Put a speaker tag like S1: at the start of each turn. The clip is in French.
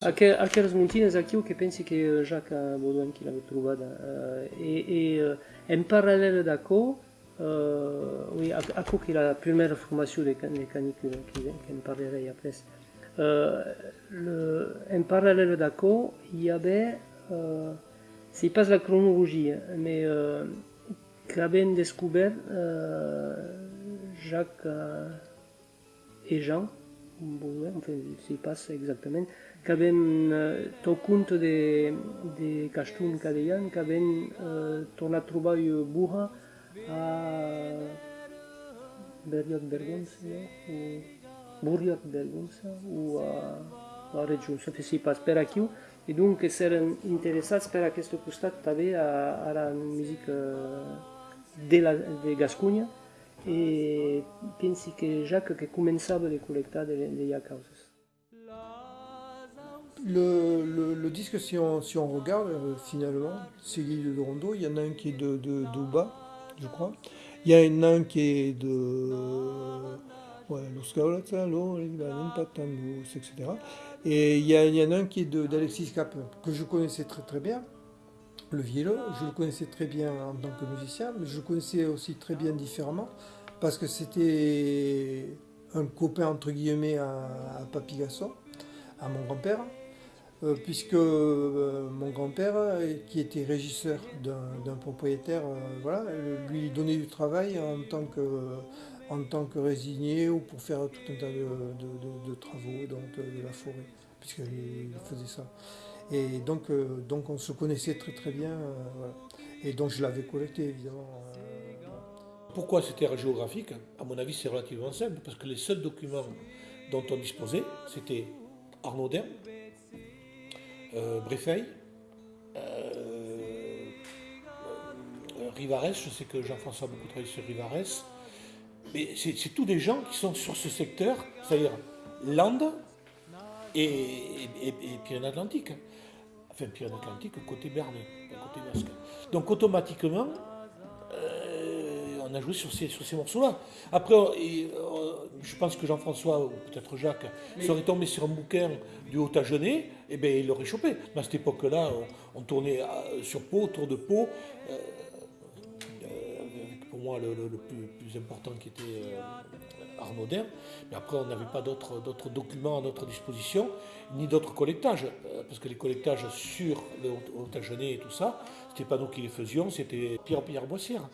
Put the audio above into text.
S1: Aquelas montinhas aqui, o que penso que é Jacques Baudouin que l'avait trouvé. et, et en parallèle d'accord, euh, oui, à, à quoi la première formation des canicule qui, qui en parlerai après. Euh, le, en parallèle d'accord, il y avait, euh, c'est pas la chronologie, mais euh, qu'avaient découvert euh, Jacques et Jean, bon, enfin, si passe exactement, qu'avem euh, tot compte de, de Castun Cadellan, qu'avem euh, tornat trobar un burra a Berriot Bergonsa, no? o Burriot Bergonsa, o a la regió, no sé si pas per aquí, i donc seran interessats per aquest costat també a, a la música de, la, de Gascunya, et pensi que Jacques que començava de col·lectar de, de, de causes.
S2: Le, le, disque, si on, si on regarde euh, finalement, c'est de Rondo, il y en a un qui est de, de d'Ouba, je crois. Il y a un, qui est de ouais, etc. Et il y, a, il y en a un qui est d'Alexis Cap, que je connaissais très très bien, le vielleux, je le connaissais très bien en tant que musicien, mais je le connaissais aussi très bien différemment, parce que c'était un copain entre guillemets à, à Papy Gasson, à mon grand-père, euh, puisque euh, mon grand-père, qui était régisseur d'un propriétaire, euh, voilà, lui donnait du travail en tant que résigné ou pour faire tout un tas de, travaux de la forêt, puisqu'il faisait ça. Et donc, donc on se connaissait très très bien, voilà. et donc je l'avais collecté évidemment.
S3: Pourquoi c'était géographique? À mon avis, c'est relativement simple, parce que les seuls documents dont on disposait, c'était Arnaud Dern, euh, Bréfeuille, euh, euh, Rivarès, je sais que Jean-François a beaucoup travaillé sur Rivarès, mais c'est tous des gens qui sont sur ce secteur, c'est-à-dire Landes et, et, et, et Pyrénées-Atlantiques. Enfin, Pyrénées-Atlantiques côté Berne, côté basque. Donc automatiquement, on a joué sur ces, sur ces morceaux-là. Après, je pense que Jean-François, ou peut-être Jacques, serait tombé sur un bouquin du Haut-Agenais, et eh bien il l'aurait chopé. Mais à cette époque-là, on, tournait sur Pau, autour de Pau, euh, pour moi le, plus, important qui était euh, Arnaud Mais après, on n'avait pas d'autres documents à notre disposition, ni d'autres collectages, euh, parce que les collectages sur le Haut-Agenais et tout ça, c'était pas nous qui les faisions, c'était Pierre-Pierre Boissière.